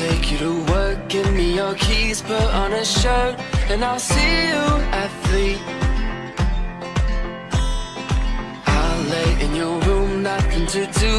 take you to work, give me your keys, put on a shirt, and I'll see you at three. I'll lay in your room, nothing to do,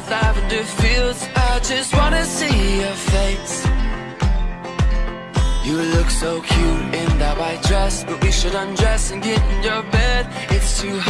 with lavender fields. I just wanna see your face. You look so cute in that white dress, but we should undress and get in your bed. It's too hot.